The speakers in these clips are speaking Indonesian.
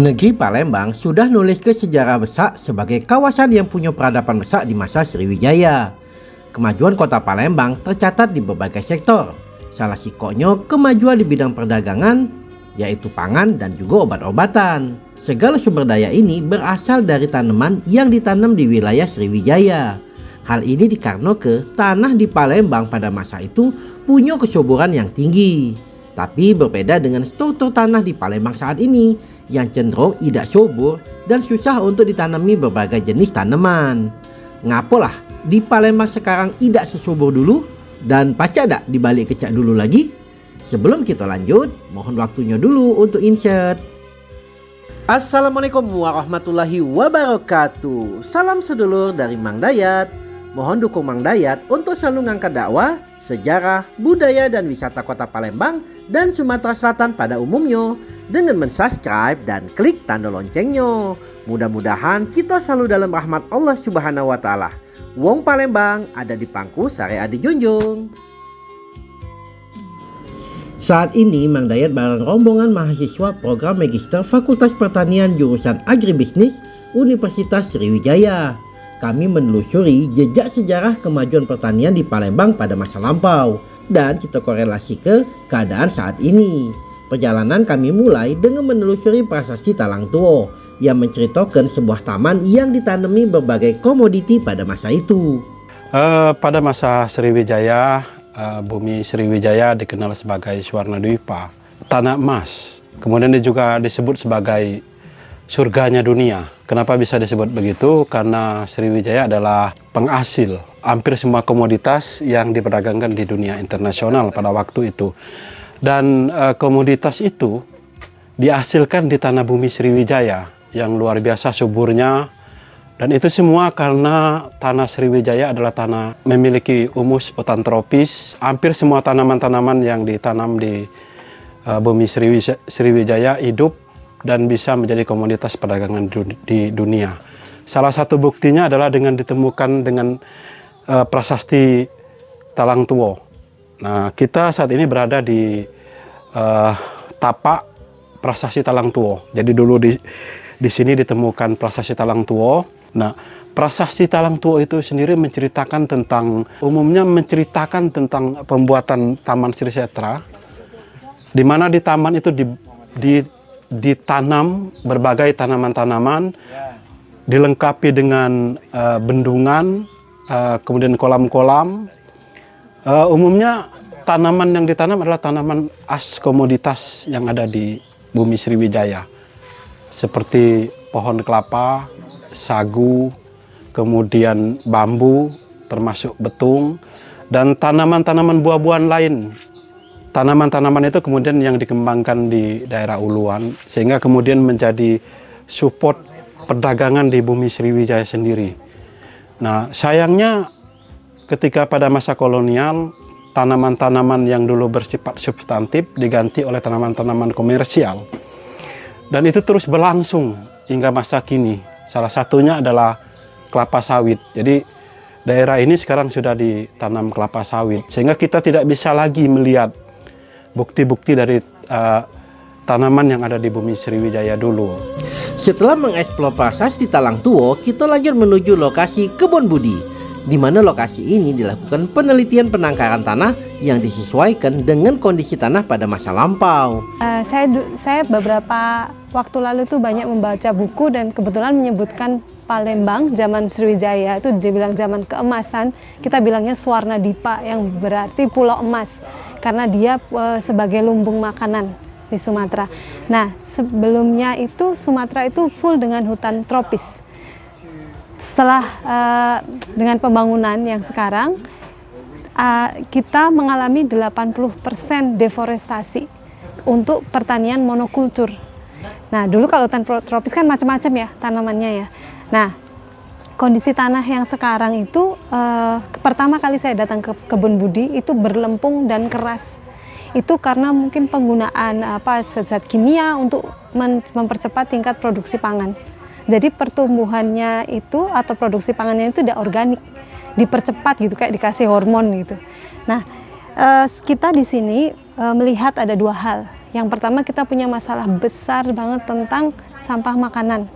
Negeri Palembang sudah nulis ke sejarah besar sebagai kawasan yang punya peradaban besar di masa Sriwijaya. Kemajuan kota Palembang tercatat di berbagai sektor. Salah sikonya kemajuan di bidang perdagangan, yaitu pangan dan juga obat-obatan. Segala sumber daya ini berasal dari tanaman yang ditanam di wilayah Sriwijaya. Hal ini dikarenakan tanah di Palembang pada masa itu punya kesuburan yang tinggi. Tapi berbeda dengan struktur tanah di Palembang saat ini yang cenderung tidak subur dan susah untuk ditanami berbagai jenis tanaman. Ngapalah di Palembang sekarang tidak sesubur dulu dan pacar tak dibalik kecak dulu lagi? Sebelum kita lanjut, mohon waktunya dulu untuk insert. Assalamualaikum warahmatullahi wabarakatuh. Salam sedulur dari Mang Dayat. Mohon dukung Mang Dayat untuk selalu ngangkat dakwah, sejarah, budaya, dan wisata kota Palembang dan Sumatera Selatan pada umumnya dengan mensubscribe dan klik tanda loncengnya. Mudah-mudahan kita selalu dalam rahmat Allah Subhanahu wa Ta'ala. Wong Palembang ada di pangku Sare Adi Junjung. Saat ini Mang Dayat bareng rombongan mahasiswa program Magister Fakultas Pertanian jurusan Agribisnis Universitas Sriwijaya kami menelusuri jejak sejarah kemajuan pertanian di Palembang pada masa lampau dan kita korelasi ke keadaan saat ini. Perjalanan kami mulai dengan menelusuri prasasti Talang Tuo yang menceritakan sebuah taman yang ditanami berbagai komoditi pada masa itu. Uh, pada masa Sriwijaya, uh, bumi Sriwijaya dikenal sebagai Swarna Dwipa, tanah emas. Kemudian dia juga disebut sebagai surganya dunia. Kenapa bisa disebut begitu? Karena Sriwijaya adalah penghasil hampir semua komoditas yang diperdagangkan di dunia internasional pada waktu itu. Dan e, komoditas itu dihasilkan di tanah bumi Sriwijaya yang luar biasa suburnya. Dan itu semua karena tanah Sriwijaya adalah tanah memiliki humus hutan tropis. Hampir semua tanaman-tanaman yang ditanam di e, bumi Sriwijaya, Sriwijaya hidup dan bisa menjadi komoditas perdagangan di dunia. Salah satu buktinya adalah dengan ditemukan dengan uh, prasasti Talang Tuo. Nah, kita saat ini berada di uh, tapak prasasti Talang Tuo. Jadi dulu di di sini ditemukan prasasti Talang Tuo. Nah, prasasti Talang Tuo itu sendiri menceritakan tentang umumnya menceritakan tentang pembuatan Taman Sri Setra di mana di taman itu di, di ditanam berbagai tanaman-tanaman, dilengkapi dengan uh, bendungan, uh, kemudian kolam-kolam. Uh, umumnya tanaman yang ditanam adalah tanaman as komoditas yang ada di bumi Sriwijaya, seperti pohon kelapa, sagu, kemudian bambu, termasuk betung, dan tanaman-tanaman buah-buahan lain tanaman-tanaman itu kemudian yang dikembangkan di daerah Uluan sehingga kemudian menjadi support perdagangan di bumi Sriwijaya sendiri. Nah sayangnya ketika pada masa kolonial tanaman-tanaman yang dulu bersifat substantif diganti oleh tanaman-tanaman komersial dan itu terus berlangsung hingga masa kini. Salah satunya adalah kelapa sawit. Jadi daerah ini sekarang sudah ditanam kelapa sawit sehingga kita tidak bisa lagi melihat bukti-bukti dari uh, tanaman yang ada di bumi Sriwijaya dulu. Setelah mengeksplor prasasti Talang Tuo, kita lanjut menuju lokasi Kebon Budi, di mana lokasi ini dilakukan penelitian penangkaran tanah yang disesuaikan dengan kondisi tanah pada masa lampau. Uh, saya saya beberapa waktu lalu tuh banyak membaca buku dan kebetulan menyebutkan Palembang zaman Sriwijaya itu dibilang zaman keemasan, kita bilangnya Swarna Dipa yang berarti pulau emas karena dia e, sebagai lumbung makanan di Sumatera. Nah, sebelumnya itu Sumatera itu full dengan hutan tropis. Setelah e, dengan pembangunan yang sekarang e, kita mengalami 80% deforestasi untuk pertanian monokultur. Nah, dulu kalau hutan tropis kan macam-macam ya tanamannya ya. Nah, kondisi tanah yang sekarang itu uh, pertama kali saya datang ke kebun budi itu berlempung dan keras itu karena mungkin penggunaan apa zat-zat kimia untuk mempercepat tingkat produksi pangan jadi pertumbuhannya itu atau produksi pangannya itu tidak organik dipercepat gitu kayak dikasih hormon gitu nah uh, kita di sini uh, melihat ada dua hal. Yang pertama kita punya masalah besar banget tentang sampah makanan.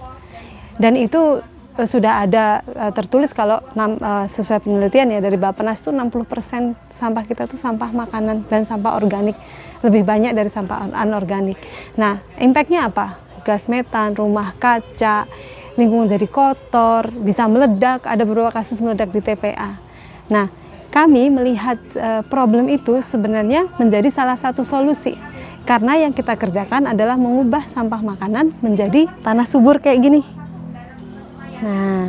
Dan itu sudah ada uh, tertulis kalau uh, sesuai penelitian ya dari Bappenas itu 60% sampah kita tuh sampah makanan dan sampah organik. Lebih banyak dari sampah anorganik. Nah, impactnya apa? Gas metan, rumah kaca, lingkungan jadi kotor, bisa meledak, ada beberapa kasus meledak di TPA. Nah, kami melihat uh, problem itu sebenarnya menjadi salah satu solusi. Karena yang kita kerjakan adalah mengubah sampah makanan menjadi tanah subur kayak gini. Nah,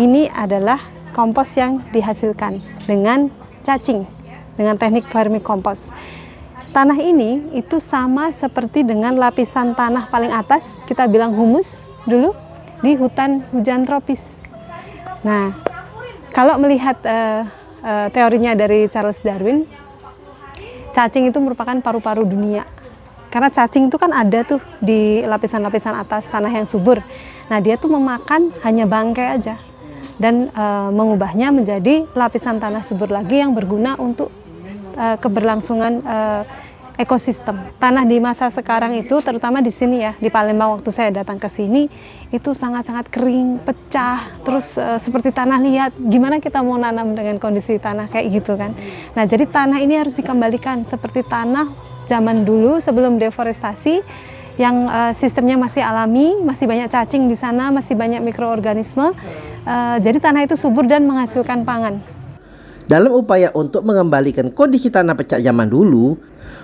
ini adalah kompos yang dihasilkan dengan cacing, dengan teknik vermicompost. Tanah ini itu sama seperti dengan lapisan tanah paling atas, kita bilang humus dulu, di hutan hujan tropis. Nah, kalau melihat uh, uh, teorinya dari Charles Darwin, cacing itu merupakan paru-paru dunia. Karena cacing itu kan ada tuh di lapisan-lapisan atas tanah yang subur. Nah dia tuh memakan hanya bangkai aja dan e, mengubahnya menjadi lapisan tanah subur lagi yang berguna untuk e, keberlangsungan e, ekosistem. Tanah di masa sekarang itu terutama di sini ya, di Palembang waktu saya datang ke sini itu sangat-sangat kering, pecah, terus e, seperti tanah liat. Gimana kita mau nanam dengan kondisi tanah kayak gitu kan. Nah, jadi tanah ini harus dikembalikan seperti tanah zaman dulu sebelum deforestasi yang uh, sistemnya masih alami, masih banyak cacing di sana, masih banyak mikroorganisme. Uh, jadi tanah itu subur dan menghasilkan pangan. Dalam upaya untuk mengembalikan kondisi tanah pecah zaman dulu,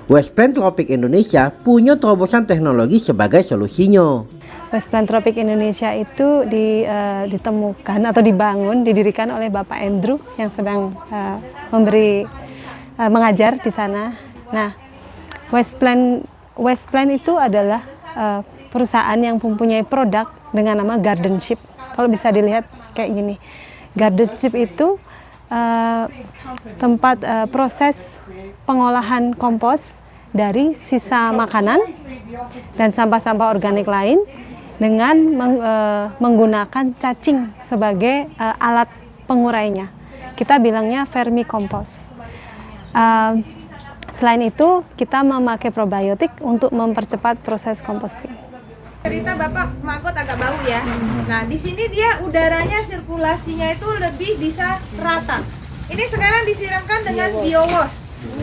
West Tropic Indonesia punya terobosan teknologi sebagai solusinya. West Tropic Indonesia itu di, uh, ditemukan atau dibangun, didirikan oleh Bapak Andrew yang sedang uh, memberi uh, mengajar di sana. Nah, West Plan West Plan itu adalah uh, perusahaan yang mempunyai produk dengan nama Gardenship. Kalau bisa dilihat kayak gini. Gardenship itu uh, tempat uh, proses pengolahan kompos dari sisa makanan dan sampah-sampah organik lain dengan meng, uh, menggunakan cacing sebagai uh, alat pengurainya. Kita bilangnya vermicompost. Uh, Selain itu, kita memakai probiotik untuk mempercepat proses composting. Cerita Bapak magot agak bau ya. Nah, di sini dia udaranya sirkulasinya itu lebih bisa rata. Ini sekarang disiramkan dengan biowash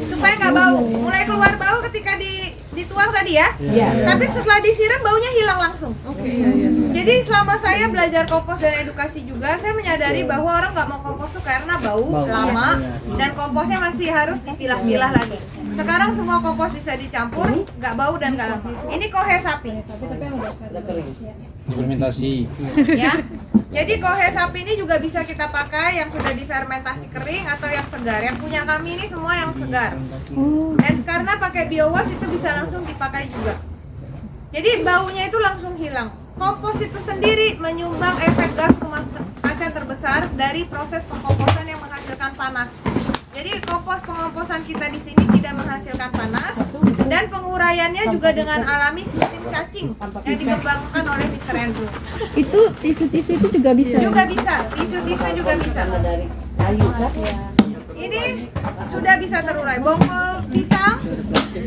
supaya nggak bau. Mulai keluar bau ketika di dituang tadi ya. Iya. Tapi setelah disiram baunya hilang langsung. Oke. Okay. Jadi selama saya belajar kompos dan edukasi juga, saya menyadari bahwa orang nggak mau kompos tuh karena bau, bau lama dan komposnya masih harus dipilah-pilah lagi. Sekarang semua kompos bisa dicampur, nggak bau dan nggak lama. Ini kohe sapi. Fermentasi. Ya. Jadi kohe sapi ini juga bisa kita pakai yang sudah difermentasi kering atau yang segar. Yang punya kami ini semua yang segar. Dan karena pakai biowas itu bisa langsung dipakai juga. Jadi baunya itu langsung hilang. Kompos itu sendiri menyumbang efek gas rumah kaca terbesar dari proses pengkomposan yang menghasilkan panas. Jadi kompos pengomposan kita di sini tidak menghasilkan panas dan penguraiannya juga dengan alami sistem cacing yang dikembangkan oleh Mr. Andrew. Itu tisu-tisu itu juga bisa. Juga bisa, tisu-tisu juga bisa. Ini sudah bisa terurai. Bongkol pisang,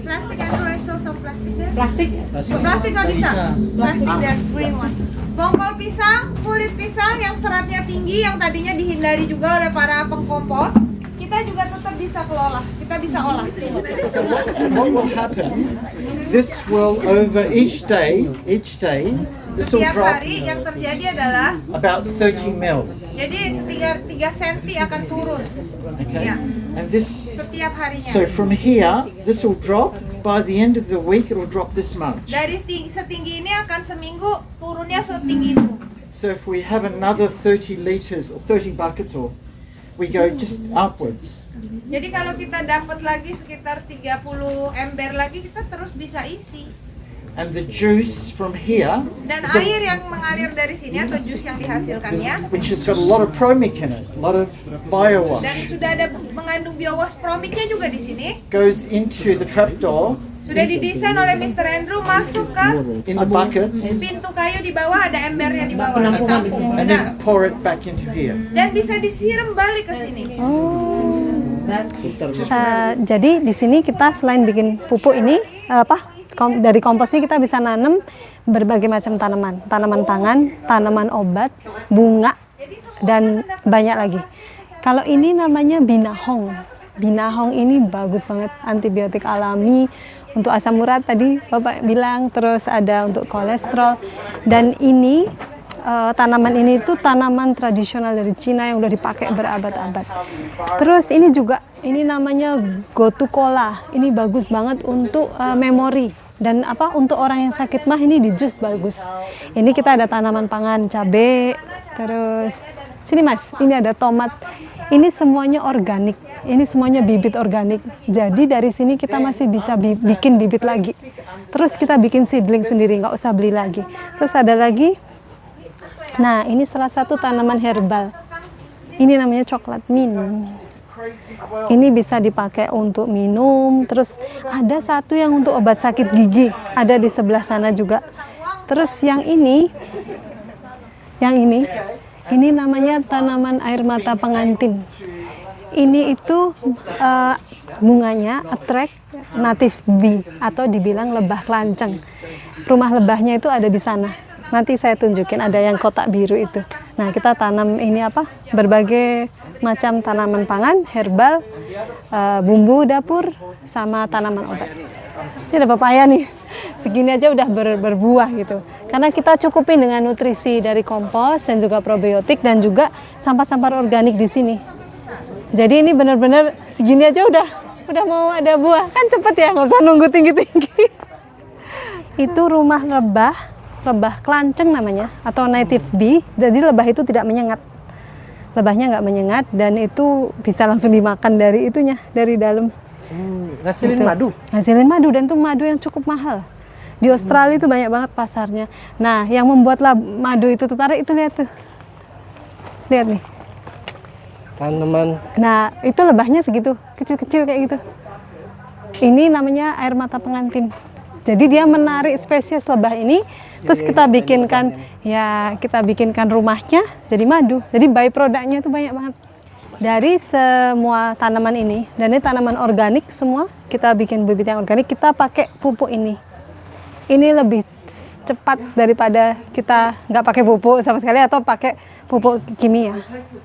plastik Andrew source of plastik. Plastik? Plastik nggak bisa. Plastik dan green one. Bongkol pisang, kulit pisang yang seratnya tinggi yang tadinya dihindari juga oleh para pengkompos kita juga tetap bisa kelola, kita bisa olah. What will happen? This will over each day, each day, this will Setiap drop hari yang terjadi adalah about 30 mil. jadi tiga tiga senti akan turun. Okay, Ya. and this. Setiap harinya. So from here, this will drop. By the end of the week, it will drop this much. Dari ting- setinggi ini akan seminggu turunnya setinggi itu. So if we have another 30 liters or 30 buckets, or we go just upwards. Jadi kalau kita dapat lagi sekitar 30 ember lagi kita terus bisa isi. And the juice from here, Dan air yang mengalir dari sini atau jus yang dihasilkannya which has got a lot of promic in it, a lot of biowash, dan sudah ada mengandung biowas promiknya juga di sini. goes into the trapdoor Sudah didesain oleh Mr. Andrew masuk ke in the buckets, pintu kayu di bawah ada embernya di bawah ditampung. and Benar. then pour it back into here. Dan bisa disiram balik ke sini. Eh, jadi di sini kita selain bikin pupuk ini apa kom- dari kompos ini kita bisa nanam berbagai macam tanaman, tanaman pangan, tanaman obat, bunga dan banyak lagi. Kalau ini namanya binahong. Binahong ini bagus banget antibiotik alami untuk asam urat tadi Bapak bilang, terus ada untuk kolesterol dan ini eh, tanaman ini itu tanaman tradisional dari Cina yang udah dipakai berabad-abad. Terus ini juga ini namanya gotu kola. Ini bagus banget untuk eh, memori dan apa untuk orang yang sakit mah ini di jus bagus. Ini kita ada tanaman pangan cabe, terus sini Mas, ini ada tomat. Ini semuanya organik. Ini semuanya bibit organik. Jadi dari sini kita masih bisa bi- bikin bibit lagi. Terus kita bikin seedling sendiri, nggak usah beli lagi. Terus ada lagi Nah, ini salah satu tanaman herbal. Ini namanya coklat mint. Ini bisa dipakai untuk minum. Terus ada satu yang untuk obat sakit gigi, ada di sebelah sana juga. Terus yang ini, yang ini, ini namanya tanaman air mata pengantin. Ini itu eh, bunganya attract native bee atau dibilang lebah lanceng. Rumah lebahnya itu ada di sana. Nanti saya tunjukin ada yang kotak biru itu. Nah, kita tanam ini apa? Berbagai macam tanaman pangan, herbal, eh, bumbu dapur, sama tanaman obat. Ini ada papaya nih. Segini aja udah ber- berbuah gitu. Karena kita cukupin dengan nutrisi dari kompos dan juga probiotik dan juga sampah-sampah organik di sini. Jadi ini benar-benar segini aja udah udah mau ada buah. Kan cepet ya, nggak usah nunggu tinggi-tinggi. itu rumah lebah, lebah kelanceng namanya atau native bee. Jadi lebah itu tidak menyengat. Lebahnya nggak menyengat dan itu bisa langsung dimakan dari itunya, dari dalam. ngasilin Gitu. madu. Hasilin madu dan itu madu yang cukup mahal. Di Australia itu banyak banget pasarnya. Nah, yang membuat lab- madu itu tertarik itu lihat tuh. Lihat nih. Tanaman Nah, itu lebahnya segitu, kecil-kecil kayak gitu. Ini namanya air mata pengantin. Jadi dia menarik spesies lebah ini, terus kita bikinkan ya kita bikinkan rumahnya jadi madu. Jadi byproductnya itu banyak banget. Dari semua tanaman ini, dan ini tanaman organik semua, kita bikin bibit yang organik, kita pakai pupuk ini. Ini lebih cepat daripada kita nggak pakai pupuk sama sekali atau pakai pupuk kimia.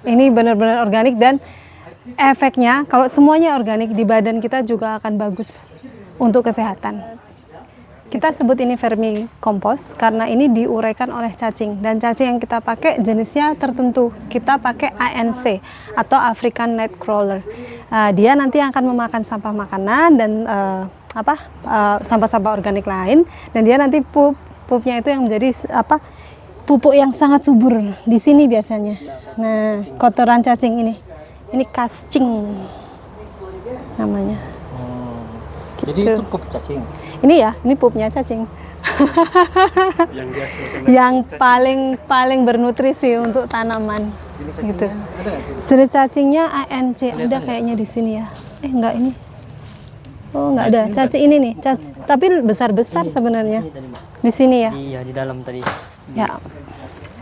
Ini benar-benar organik dan efeknya kalau semuanya organik di badan kita juga akan bagus untuk kesehatan. Kita sebut ini vermi kompos karena ini diuraikan oleh cacing dan cacing yang kita pakai jenisnya tertentu. Kita pakai ANC atau African Nightcrawler. Uh, dia nanti akan memakan sampah makanan dan uh, apa uh, sampah-sampah organik lain dan dia nanti pup pupnya itu yang menjadi apa pupuk yang sangat subur di sini biasanya. Nah, kotoran cacing ini. Ini kascing namanya. Jadi Gitu. itu pup cacing. Ini ya, ini pupnya cacing. yang paling paling bernutrisi untuk tanaman gitu. Seri cacingnya ANC ada kayaknya di sini ya. Eh enggak ini. Oh enggak ada. Cacing ini nih, cac- tapi besar-besar sebenarnya. Di sini ya. Iya di dalam tadi. Ya.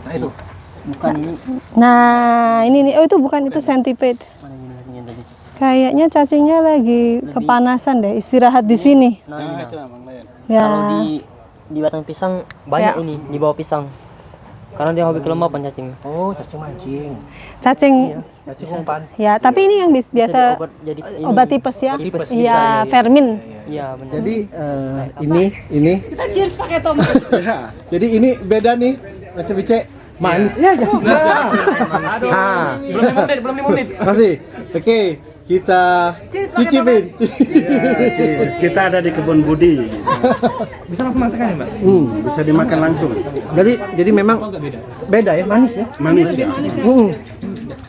Nah itu. Bukan ini. Nah, ini nih. Oh itu bukan itu centipede. Kayaknya cacingnya lagi kepanasan deh, istirahat di sini. Nah, itu memang lain. Kalau Ya. di di batang pisang banyak Ya. ini di bawah pisang. Karena dia hobi kelembapan cacing. Oh, cacing mancing. Cacing Cacing umpan. ya, tapi ini yang bis- biasa obat jadi ini. obat tipes ya. Tipes, Iya, bisa, iya, iya. vermin. Iya benar. Jadi eh, ini ini kita cheers pakai tomat. Jadi ini beda nih macam bice manis. Ya ya. Nah. Belum lima menit, belum lima menit. Masih. Oke, kita cicipin. Cheers. Kita ada di kebun Budi. Bisa langsung makan ya, Mbak? Hmm, bisa dimakan langsung. Jadi jadi memang beda ya manis ya. Manis ya. Hmm.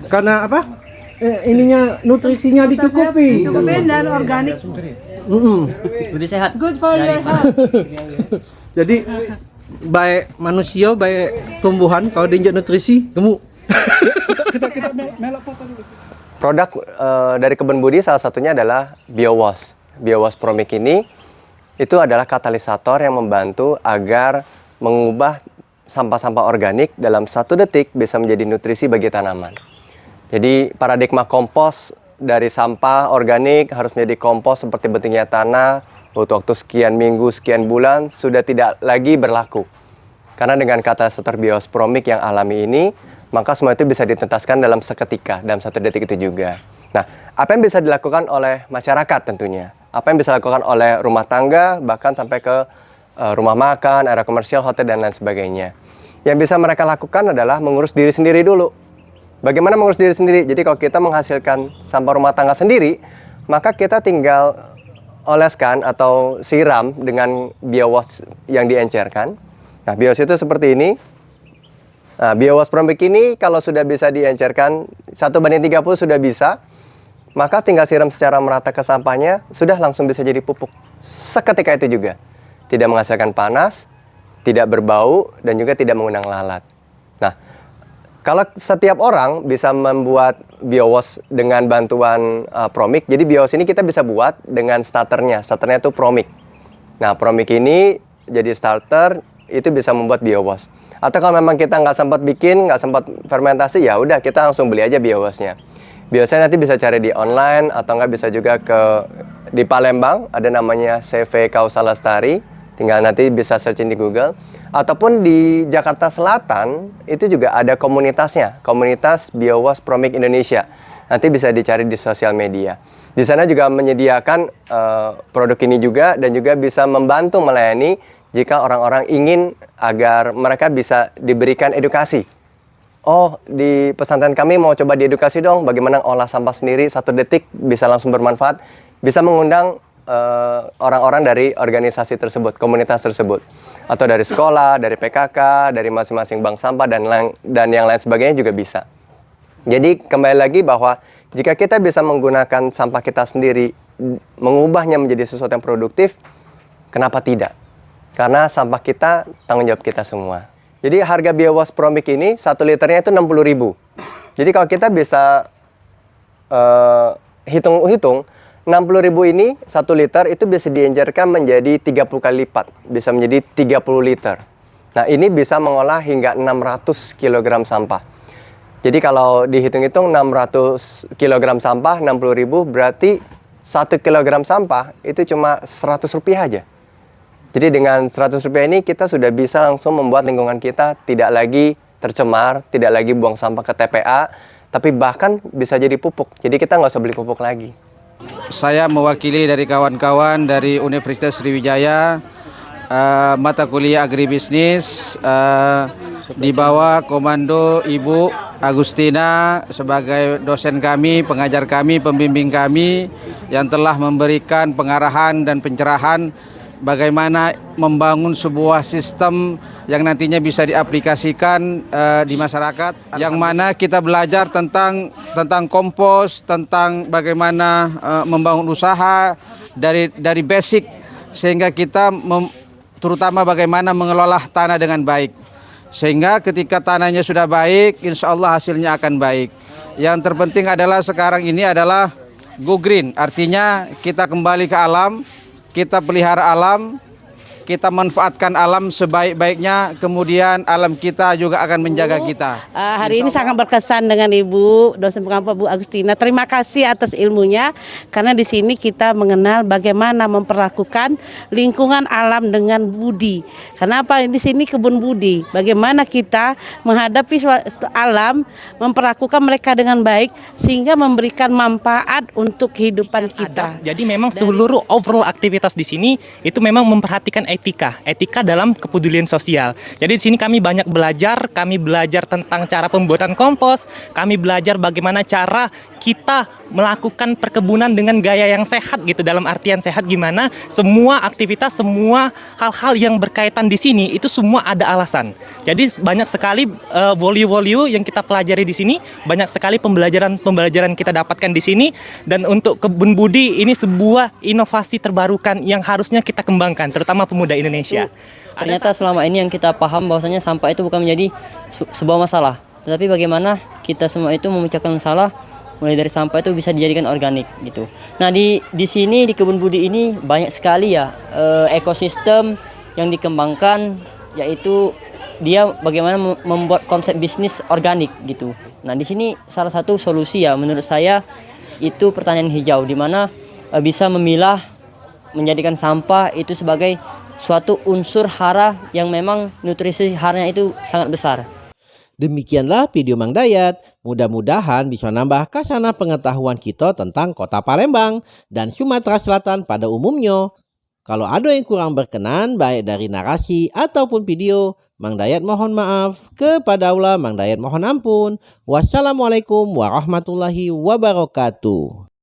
Karena apa? Eh, ininya nutrisinya dicukupi. dan organik. Mm-mm. Lebih sehat. Good for your health. Jadi baik manusia baik tumbuhan kalau diinjak nutrisi gemuk. Produk eh, dari Kebun Budi salah satunya adalah BioWash. BioWash Promic ini itu adalah katalisator yang membantu agar mengubah sampah-sampah organik dalam satu detik bisa menjadi nutrisi bagi tanaman. Jadi paradigma kompos dari sampah organik harus menjadi kompos seperti bentuknya tanah, butuh waktu sekian minggu, sekian bulan, sudah tidak lagi berlaku. Karena dengan katalisator biospromik yang alami ini, maka semua itu bisa ditentaskan dalam seketika, dalam satu detik itu juga. Nah, apa yang bisa dilakukan oleh masyarakat tentunya? Apa yang bisa dilakukan oleh rumah tangga, bahkan sampai ke rumah makan, area komersial, hotel, dan lain sebagainya. Yang bisa mereka lakukan adalah mengurus diri sendiri dulu. Bagaimana mengurus diri sendiri? Jadi kalau kita menghasilkan sampah rumah tangga sendiri, maka kita tinggal oleskan atau siram dengan biowash yang diencerkan. Nah, biowash itu seperti ini. Nah, biowash Promik ini kalau sudah bisa diencerkan, 1 banding 30 sudah bisa, maka tinggal siram secara merata ke sampahnya, sudah langsung bisa jadi pupuk. Seketika itu juga. Tidak menghasilkan panas, tidak berbau, dan juga tidak mengundang lalat. Nah, kalau setiap orang bisa membuat biowash dengan bantuan uh, Promik, jadi biowash ini kita bisa buat dengan starternya. Starternya itu Promik. Nah, Promik ini jadi starter, itu bisa membuat biowash. Atau kalau memang kita nggak sempat bikin, nggak sempat fermentasi, ya udah kita langsung beli aja biowashnya. Biasanya nanti bisa cari di online atau nggak bisa juga ke di Palembang ada namanya CV Kausalastari, tinggal nanti bisa searching di Google. Ataupun di Jakarta Selatan itu juga ada komunitasnya, komunitas Biowash Promik Indonesia. Nanti bisa dicari di sosial media. Di sana juga menyediakan uh, produk ini juga dan juga bisa membantu melayani jika orang-orang ingin agar mereka bisa diberikan edukasi. Oh, di pesantren kami mau coba diedukasi dong bagaimana olah sampah sendiri satu detik bisa langsung bermanfaat. Bisa mengundang orang-orang uh, dari organisasi tersebut, komunitas tersebut. Atau dari sekolah, dari PKK, dari masing-masing bank sampah dan, dan yang lain sebagainya juga bisa. Jadi kembali lagi bahwa jika kita bisa menggunakan sampah kita sendiri, mengubahnya menjadi sesuatu yang produktif, kenapa tidak? Karena sampah kita tanggung jawab kita semua. Jadi harga biowash Promik ini satu liternya itu 60.000. Jadi kalau kita bisa hitung-hitung uh, 60.000 ini satu liter itu bisa dienjarkan menjadi 30 kali lipat, bisa menjadi 30 liter. Nah, ini bisa mengolah hingga 600 kg sampah. Jadi kalau dihitung-hitung 600 kg sampah 60.000 berarti 1 kg sampah itu cuma 100 rupiah aja. Jadi dengan 100 rupiah ini kita sudah bisa langsung membuat lingkungan kita tidak lagi tercemar, tidak lagi buang sampah ke TPA, tapi bahkan bisa jadi pupuk. Jadi kita nggak usah beli pupuk lagi. Saya mewakili dari kawan-kawan dari Universitas Sriwijaya, uh, mata kuliah agribisnis, uh, di bawah komando Ibu Agustina sebagai dosen kami, pengajar kami, pembimbing kami yang telah memberikan pengarahan dan pencerahan bagaimana membangun sebuah sistem yang nantinya bisa diaplikasikan uh, di masyarakat yang mana kita belajar tentang tentang kompos, tentang bagaimana uh, membangun usaha dari dari basic sehingga kita mem, terutama bagaimana mengelola tanah dengan baik. Sehingga ketika tanahnya sudah baik, insya Allah hasilnya akan baik. Yang terpenting adalah sekarang ini adalah go green, artinya kita kembali ke alam, kita pelihara alam, kita manfaatkan alam sebaik-baiknya, kemudian alam kita juga akan menjaga kita. Uh, hari ini sangat berkesan dengan Ibu dosen pengampu Bu Agustina. Terima kasih atas ilmunya karena di sini kita mengenal bagaimana memperlakukan lingkungan alam dengan budi. Kenapa di sini kebun budi? Bagaimana kita menghadapi alam, memperlakukan mereka dengan baik sehingga memberikan manfaat untuk kehidupan kita. Jadi memang seluruh overall aktivitas di sini itu memang memperhatikan etika, etika dalam kepedulian sosial. Jadi di sini kami banyak belajar, kami belajar tentang cara pembuatan kompos, kami belajar bagaimana cara kita melakukan perkebunan dengan gaya yang sehat gitu. Dalam artian sehat gimana? Semua aktivitas semua hal-hal yang berkaitan di sini itu semua ada alasan. Jadi banyak sekali uh, value-value yang kita pelajari di sini banyak sekali pembelajaran-pembelajaran kita dapatkan di sini. Dan untuk kebun budi ini sebuah inovasi terbarukan yang harusnya kita kembangkan terutama pemuda Indonesia ternyata selama ini yang kita paham bahwasanya sampah itu bukan menjadi sebuah masalah tetapi bagaimana kita semua itu memecahkan masalah mulai dari sampah itu bisa dijadikan organik gitu. Nah di di sini di kebun budi ini banyak sekali ya eh, ekosistem yang dikembangkan yaitu dia bagaimana membuat konsep bisnis organik gitu. Nah di sini salah satu solusi ya menurut saya itu pertanian hijau di mana eh, bisa memilah menjadikan sampah itu sebagai suatu unsur hara yang memang nutrisi haranya itu sangat besar. Demikianlah video Mang Dayat. Mudah-mudahan bisa nambah kasana pengetahuan kita tentang kota Palembang dan Sumatera Selatan pada umumnya. Kalau ada yang kurang berkenan baik dari narasi ataupun video, Mang Dayat mohon maaf. Kepada Allah Mang Dayat mohon ampun. Wassalamualaikum warahmatullahi wabarakatuh.